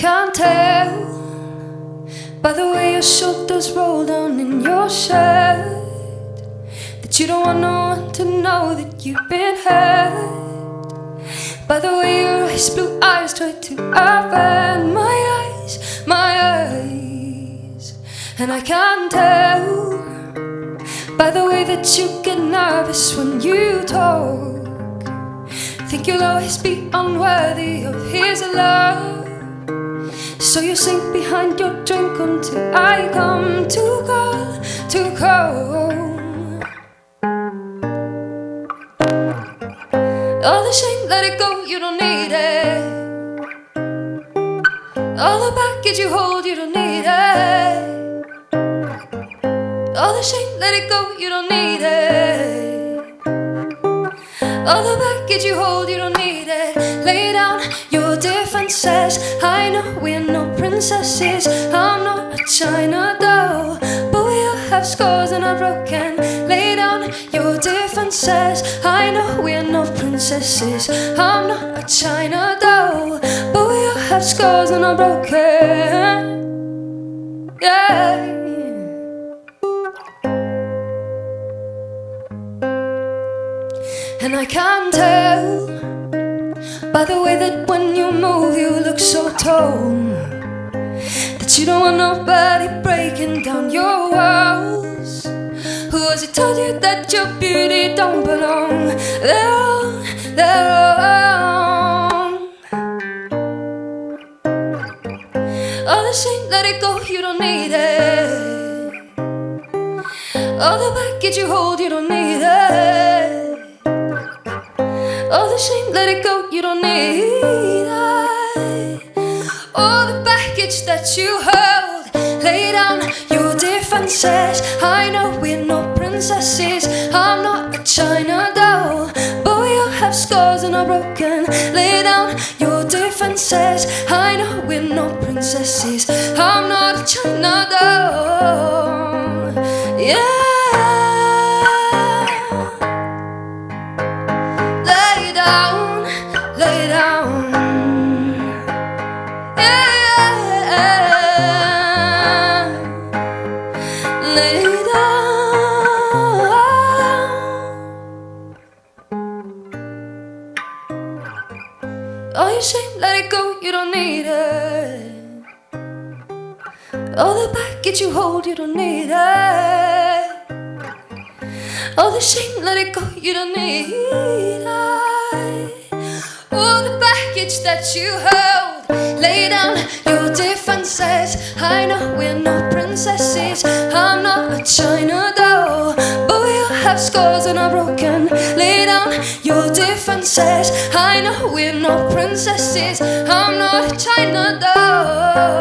can't tell by the way your shoulders roll down in your shirt that you don't want no one to know that you've been hurt. By the way your ice blue eyes try to open my eyes, my eyes, and I can't tell by the way that you get nervous when you talk. Think you'll always be unworthy of his love. So you sink behind your drink until I come to call, to call. All the shame, let it go, you don't need it. All the baggage you hold, you don't need it. All the shame, let it go, you don't need it. All the baggage you hold, you don't need it. Princesses. I'm not a China doll, but we all have scars and are broken. Lay down your differences. I know we're not princesses. I'm not a China doll, but we all have scars and are broken. Yeah. And I can't tell by the way that when you move, you look so tall that you don't want nobody breaking down your walls. Who has it told you that your beauty don't belong? They're they're wrong. All the shame, let it go, you don't need it. All the baggage you hold, you don't need it. All the shame, let it go, you don't need it. Baggage that you hold, lay down your defenses. I know we're no princesses, I'm not a China doll, but all have scars and are broken. Lay down your defenses. I know we're no princesses, I'm not a China doll. Yeah. Oh, all your shame, let it go, you don't need it. All the baggage you hold, you don't need it. All the shame, let it go, you don't need it. All the baggage that you hold, lay down your defenses I know we're not princesses, I'm not a China doll, but we all have scars and are broken. Lay down your differences. I know we're not princesses, I'm not a China doll,